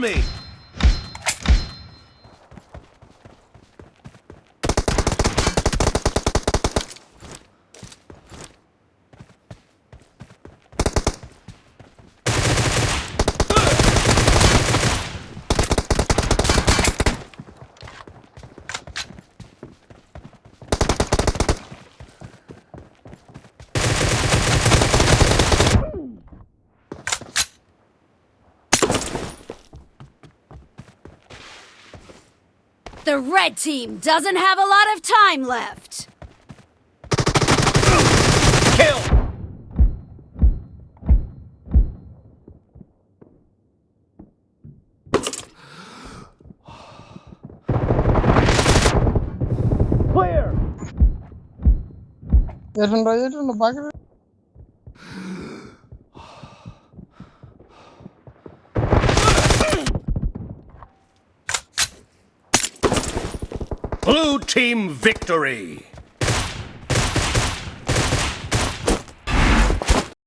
Me! The red team doesn't have a lot of time left. Kill! Clear! Isn't it in the bucket? Blue team victory!